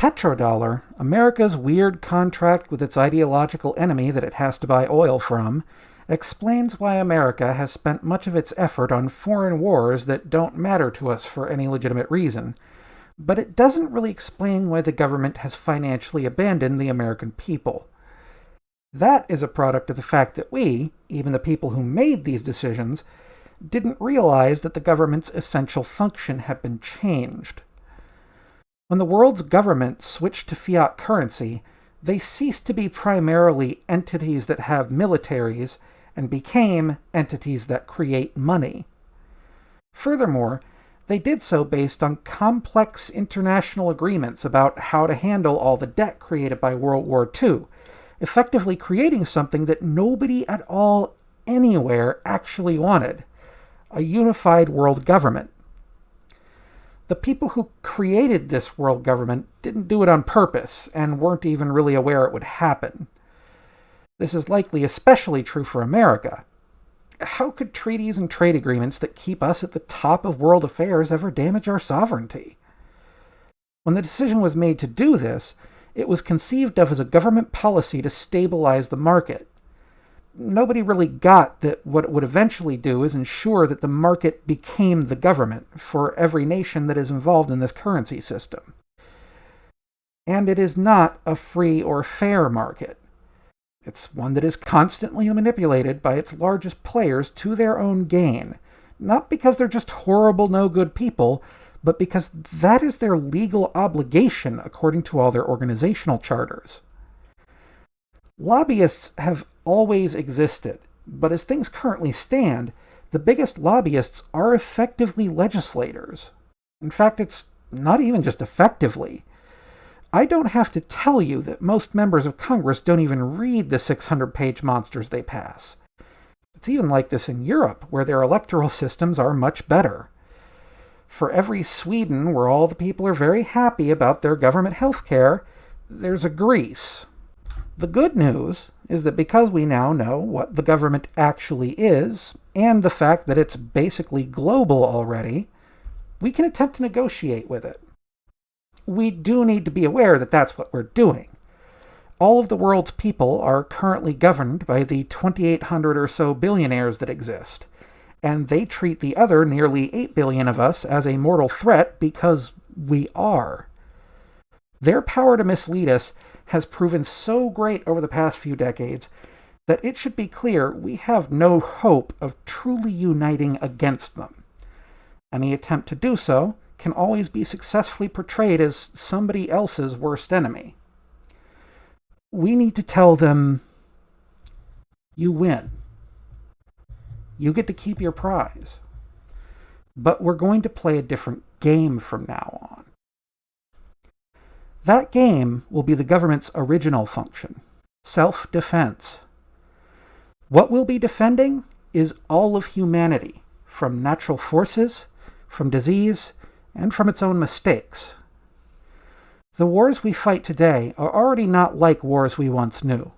petrodollar, America's weird contract with its ideological enemy that it has to buy oil from, explains why America has spent much of its effort on foreign wars that don't matter to us for any legitimate reason, but it doesn't really explain why the government has financially abandoned the American people. That is a product of the fact that we, even the people who made these decisions, didn't realize that the government's essential function had been changed. When the world's governments switched to fiat currency, they ceased to be primarily entities that have militaries and became entities that create money. Furthermore, they did so based on complex international agreements about how to handle all the debt created by World War II, effectively creating something that nobody at all anywhere actually wanted a unified world government. The people who created this world government didn't do it on purpose and weren't even really aware it would happen. This is likely especially true for America. How could treaties and trade agreements that keep us at the top of world affairs ever damage our sovereignty? When the decision was made to do this, it was conceived of as a government policy to stabilize the market. Nobody really got that what it would eventually do is ensure that the market became the government for every nation that is involved in this currency system. And it is not a free or fair market. It's one that is constantly manipulated by its largest players to their own gain, not because they're just horrible, no good people, but because that is their legal obligation according to all their organizational charters. Lobbyists have always existed, but as things currently stand, the biggest lobbyists are effectively legislators. In fact, it's not even just effectively. I don't have to tell you that most members of Congress don't even read the 600-page monsters they pass. It's even like this in Europe, where their electoral systems are much better. For every Sweden where all the people are very happy about their government health care, there's a Greece. The good news is that because we now know what the government actually is, and the fact that it's basically global already, we can attempt to negotiate with it we do need to be aware that that's what we're doing. All of the world's people are currently governed by the 2,800 or so billionaires that exist, and they treat the other nearly 8 billion of us as a mortal threat because we are. Their power to mislead us has proven so great over the past few decades that it should be clear we have no hope of truly uniting against them. Any attempt to do so can always be successfully portrayed as somebody else's worst enemy. We need to tell them, you win. You get to keep your prize. But we're going to play a different game from now on. That game will be the government's original function, self-defense. What we'll be defending is all of humanity, from natural forces, from disease, and from its own mistakes. The wars we fight today are already not like wars we once knew.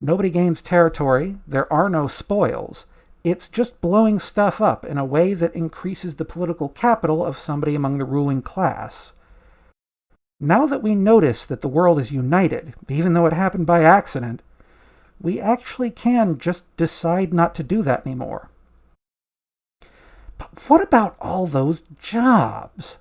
Nobody gains territory, there are no spoils, it's just blowing stuff up in a way that increases the political capital of somebody among the ruling class. Now that we notice that the world is united, even though it happened by accident, we actually can just decide not to do that anymore. But what about all those jobs?